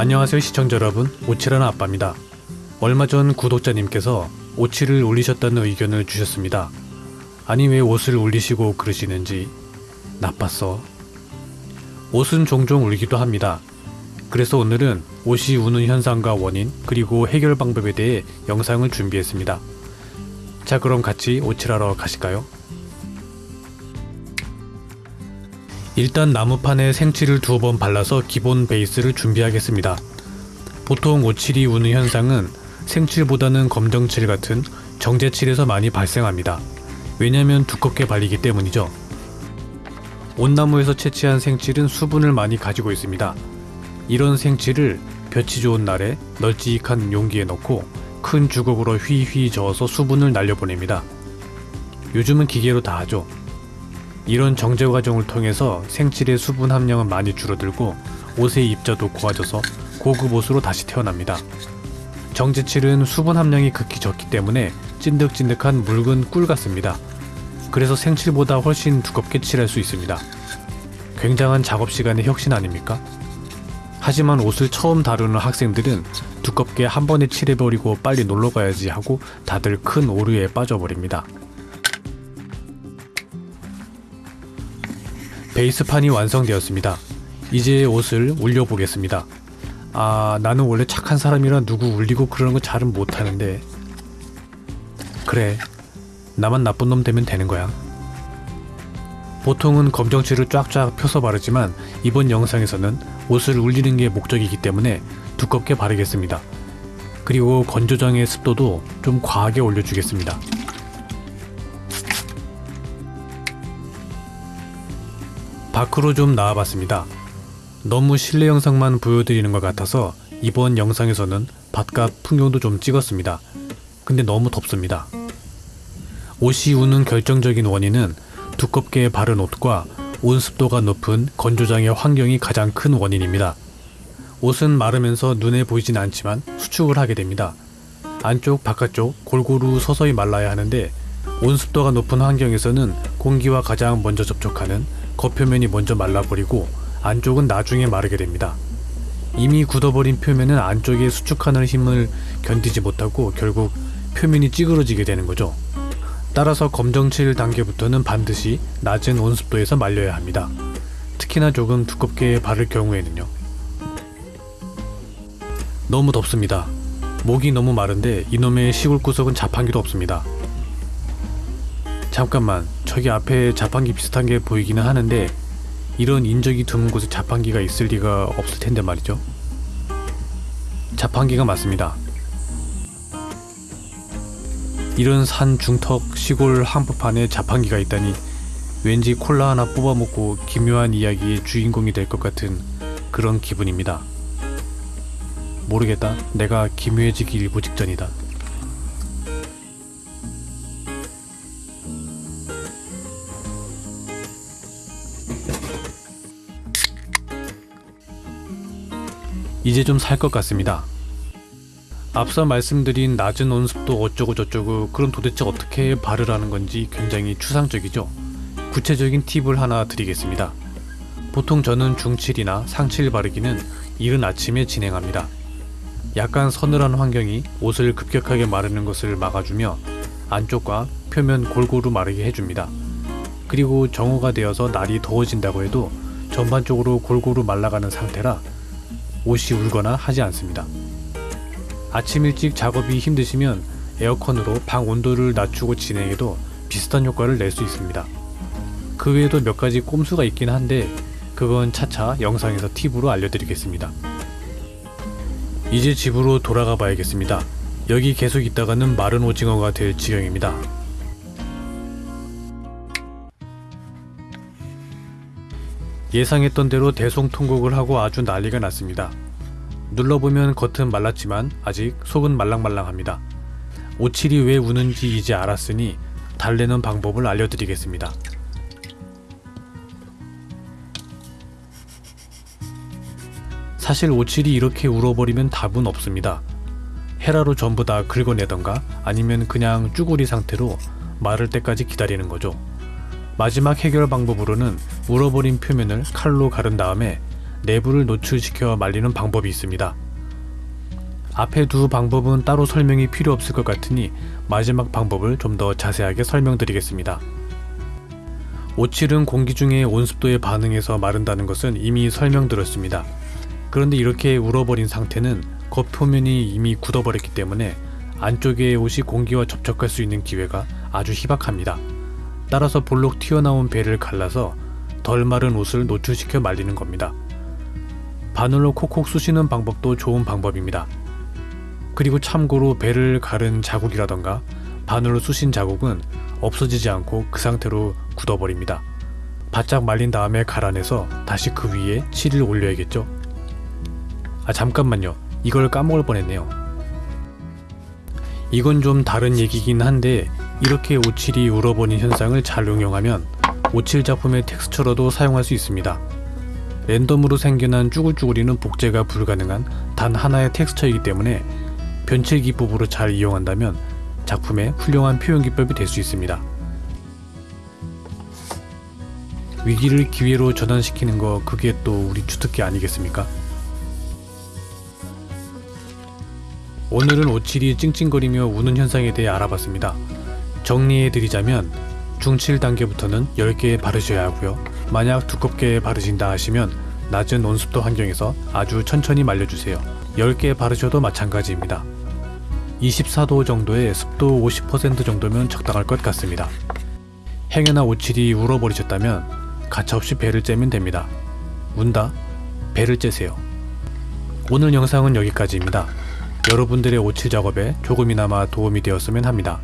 안녕하세요 시청자 여러분. 오칠하는 아빠입니다. 얼마 전 구독자님께서 오칠을 올리셨다는 의견을 주셨습니다. 아니 왜 옷을 올리시고 그러시는지 나빴어. 옷은 종종 울기도 합니다. 그래서 오늘은 옷이 우는 현상과 원인 그리고 해결 방법에 대해 영상을 준비했습니다. 자 그럼 같이 오칠하러 가실까요? 일단 나무판에 생칠을 두어 번 발라서 기본 베이스를 준비하겠습니다. 보통 오칠이 우는 현상은 생칠보다는 검정칠 같은 정제칠에서 많이 발생합니다. 왜냐면 두껍게 발리기 때문이죠. 온나무에서 채취한 생칠은 수분을 많이 가지고 있습니다. 이런 생칠을 볕이 좋은 날에 널찍한 용기에 넣고 큰 주걱으로 휘휘 저어서 수분을 날려보냅니다. 요즘은 기계로 다 하죠. 이런 정제 과정을 통해서 생칠의 수분 함량은 많이 줄어들고 옷의 입자도 고와져서 고급 옷으로 다시 태어납니다. 정제칠은 수분 함량이 극히 적기 때문에 찐득찐득한 묽은 꿀 같습니다. 그래서 생칠보다 훨씬 두껍게 칠할 수 있습니다. 굉장한 작업 시간의 혁신 아닙니까? 하지만 옷을 처음 다루는 학생들은 두껍게 한 번에 칠해버리고 빨리 놀러 가야지 하고 다들 큰 오류에 빠져버립니다. 베이스판이 완성되었습니다. 이제 옷을 울려보겠습니다. 아, 나는 원래 착한 사람이라 누구 울리고 그러는 거 잘은 못하는데. 그래, 나만 나쁜 놈 되면 되는 거야. 보통은 검정칠을 쫙쫙 펴서 바르지만 이번 영상에서는 옷을 울리는 게 목적이기 때문에 두껍게 바르겠습니다. 그리고 건조장의 습도도 좀 과하게 올려주겠습니다. 밖으로 좀 나와봤습니다. 너무 실내 영상만 보여드리는 것 같아서 이번 영상에서는 바깥 풍경도 좀 찍었습니다. 근데 너무 덥습니다. 옷이 우는 결정적인 원인은 두껍게 바른 옷과 온습도가 높은 건조장의 환경이 가장 큰 원인입니다. 옷은 마르면서 눈에 보이진 않지만 수축을 하게 됩니다. 안쪽 바깥쪽 골고루 서서히 말라야 하는데 온습도가 높은 환경에서는 공기와 가장 먼저 접촉하는 겉표면이 먼저 말라버리고 안쪽은 나중에 마르게 됩니다. 이미 굳어버린 표면은 안쪽에 수축하는 힘을 견디지 못하고 결국 표면이 찌그러지게 되는 거죠. 따라서 검정칠 단계부터는 반드시 낮은 온습도에서 말려야 합니다. 특히나 조금 두껍게 바를 경우에는요. 너무 덥습니다. 목이 너무 마른데 이놈의 시골 구석은 자판기도 없습니다. 잠깐만 저기 앞에 자판기 비슷한 게 보이기는 하는데 이런 인적이 드문 곳에 자판기가 있을 리가 없을 텐데 말이죠. 자판기가 맞습니다. 이런 산 중턱 시골 한복판에 자판기가 있다니 왠지 콜라 하나 뽑아먹고 기묘한 이야기의 주인공이 될 것 같은 그런 기분입니다. 모르겠다. 내가 기묘해지기 일보 직전이다. 이제 좀 살 것 같습니다. 앞서 말씀드린 낮은 온습도 어쩌고 저쩌고 그럼 도대체 어떻게 바르라는 건지 굉장히 추상적이죠. 구체적인 팁을 하나 드리겠습니다. 보통 저는 중칠이나 상칠 바르기는 이른 아침에 진행합니다. 약간 서늘한 환경이 옷을 급격하게 마르는 것을 막아주며 안쪽과 표면 골고루 마르게 해줍니다. 그리고 정오가 되어서 날이 더워진다고 해도 전반적으로 골고루 말라가는 상태라 옷이 울거나 하지 않습니다. 아침 일찍 작업이 힘드시면 에어컨으로 방 온도를 낮추고 진행해도 비슷한 효과를 낼 수 있습니다. 그 외에도 몇 가지 꼼수가 있긴 한데 그건 차차 영상에서 팁으로 알려드리겠습니다. 이제 집으로 돌아가 봐야겠습니다. 여기 계속 있다가는 마른 오징어가 될 지경입니다. 예상했던 대로 대송통곡을 하고 아주 난리가 났습니다. 눌러보면 겉은 말랐지만 아직 속은 말랑말랑합니다. 오칠이 왜 우는지 이제 알았으니 달래는 방법을 알려드리겠습니다. 사실 오칠이 이렇게 울어버리면 답은 없습니다. 헤라로 전부 다 긁어내던가 아니면 그냥 쭈구리 상태로 마를 때까지 기다리는 거죠. 마지막 해결 방법으로는 울어버린 표면을 칼로 가른 다음에 내부를 노출시켜 말리는 방법이 있습니다. 앞에 두 방법은 따로 설명이 필요 없을 것 같으니 마지막 방법을 좀 더 자세하게 설명드리겠습니다. 오칠은 공기 중에 온습도에 반응해서 마른다는 것은 이미 설명드렸습니다. 그런데 이렇게 울어버린 상태는 겉표면이 이미 굳어버렸기 때문에 안쪽의 옷이 공기와 접촉할 수 있는 기회가 아주 희박합니다. 따라서 볼록 튀어나온 배를 갈라서 덜 마른 옷을 노출시켜 말리는 겁니다. 바늘로 콕콕 쑤시는 방법도 좋은 방법입니다. 그리고 참고로 배를 가른 자국이라던가 바늘로 쑤신 자국은 없어지지 않고 그 상태로 굳어버립니다. 바짝 말린 다음에 갈아내서 다시 그 위에 칠을 올려야겠죠? 아 잠깐만요. 이걸 까먹을 뻔했네요. 이건 좀 다른 얘기긴 한데 이렇게 오칠이 울어버린 현상을 잘 응용하면 오칠 작품의 텍스처로도 사용할 수 있습니다. 랜덤으로 생겨난 쭈글쭈글이는 복제가 불가능한 단 하나의 텍스처이기 때문에 변체 기법으로 잘 이용한다면 작품의 훌륭한 표현 기법이 될 수 있습니다. 위기를 기회로 전환시키는 거 그게 또 우리 주특기 아니겠습니까? 오늘은 오칠이 찡찡거리며 우는 현상에 대해 알아봤습니다. 정리해드리자면 중칠 단계부터는 10개 바르셔야 하고요. 만약 두껍게 바르신다 하시면 낮은 온습도 환경에서 아주 천천히 말려주세요. 10개 바르셔도 마찬가지입니다. 24도 정도의 습도 50% 정도면 적당할 것 같습니다. 행여나 오칠이 울어버리셨다면 가차없이 배를 째면 됩니다. 운다? 배를 째세요. 오늘 영상은 여기까지입니다. 여러분들의 오칠 작업에 조금이나마 도움이 되었으면 합니다.